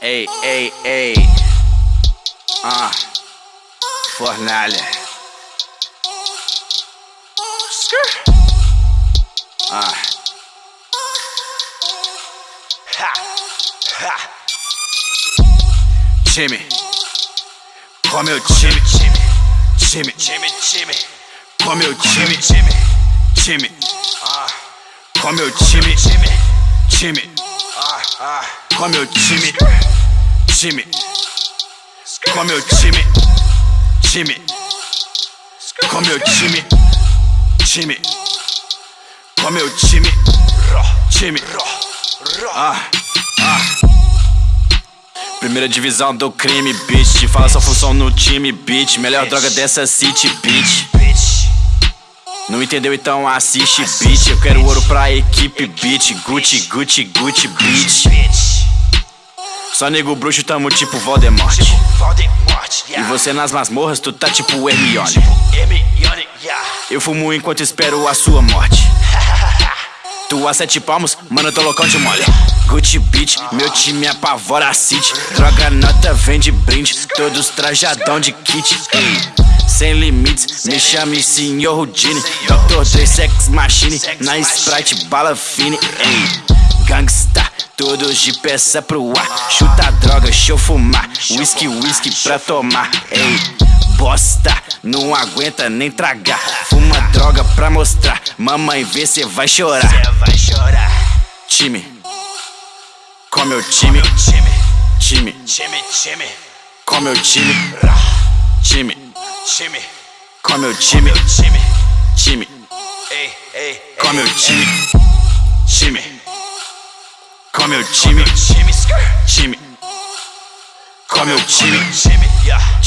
Ei, ei, ei. Ah. Fornalha. Ah. Ha. Ha. Time. Com meu time. Time. Time. Time. Com meu time. Time. Time. Ah. Com meu time. Time. Time. Com meu time. Time. Com meu time. Time. Com meu time. Time. Com meu time. Time. Ah. Ah. Primeira divisão do crime, bitch. Fala sua função no time, bitch. Melhor droga dessa city, bitch. Não entendeu? Então assiste, bitch. Eu quero ouro pra equipe, bitch. Gucci, Gucci, Gucci, bitch. Só nego bruxo, tamo tipo Voldemort. E você nas masmorras, tu tá tipo Hermione. Eu fumo enquanto espero a sua morte. Tu a sete palmos, mano, tô loucão de mole. Gucci Beach, meu time apavora a city. Droga nota, vende brinde, todos trajadão de kit. Sem limites, me chame Senhor Houdini. Dr. Dre, Sex Machine, na Sprite, bala fine. Ei, gangsta, todos de peça pro ar. Chuta droga, deixa eu fumar. Whisky, whisky pra tomar. Ei, bosta, não aguenta nem tragar. Fuma droga pra mostrar. Mamãe vê, cê vai chorar. Cê vai chorar. Time, com meu time. Time, Time, time, com meu time. Time, time, com meu time. time. Time, Ei, ei, com ei, meu time. Time, com meu time. time, skirt. Time, com meu time. time, yeah.